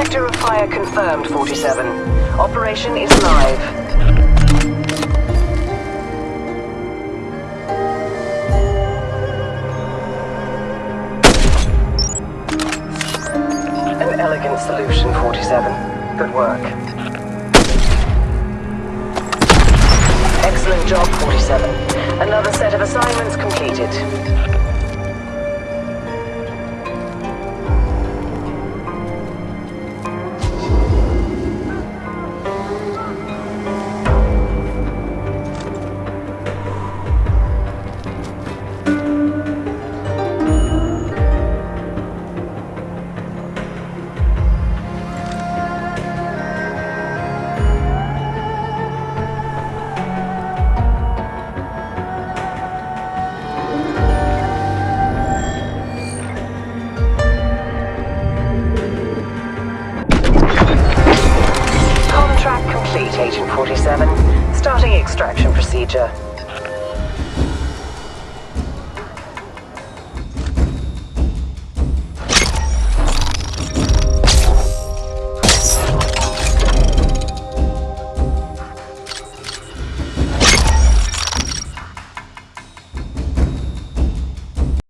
Sector of fire confirmed, 47. Operation is live. An elegant solution, 47. Good work. Excellent job, 47. Another set of assignments completed. 47. Starting extraction procedure.